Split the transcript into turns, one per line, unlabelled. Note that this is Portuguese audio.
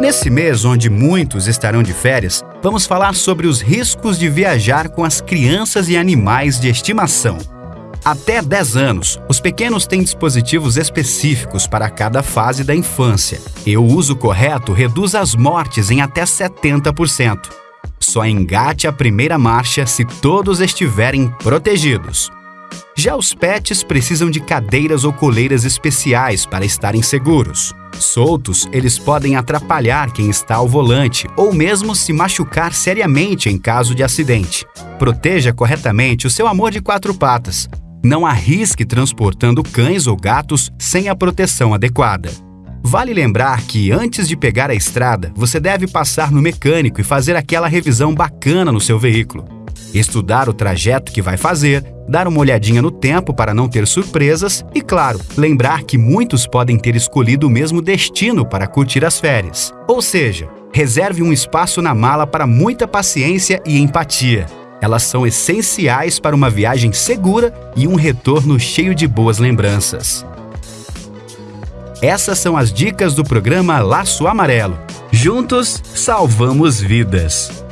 Nesse mês, onde muitos estarão de férias, vamos falar sobre os riscos de viajar com as crianças e animais de estimação. Até 10 anos, os pequenos têm dispositivos específicos para cada fase da infância, e o uso correto reduz as mortes em até 70%. Só engate a primeira marcha se todos estiverem protegidos. Já os pets precisam de cadeiras ou coleiras especiais para estarem seguros. Soltos, eles podem atrapalhar quem está ao volante ou mesmo se machucar seriamente em caso de acidente. Proteja corretamente o seu amor de quatro patas, não arrisque transportando cães ou gatos sem a proteção adequada. Vale lembrar que antes de pegar a estrada, você deve passar no mecânico e fazer aquela revisão bacana no seu veículo. Estudar o trajeto que vai fazer, dar uma olhadinha no tempo para não ter surpresas e, claro, lembrar que muitos podem ter escolhido o mesmo destino para curtir as férias. Ou seja, reserve um espaço na mala para muita paciência e empatia. Elas são essenciais para uma viagem segura e um retorno cheio de boas lembranças. Essas são as dicas do programa Laço Amarelo. Juntos, salvamos vidas.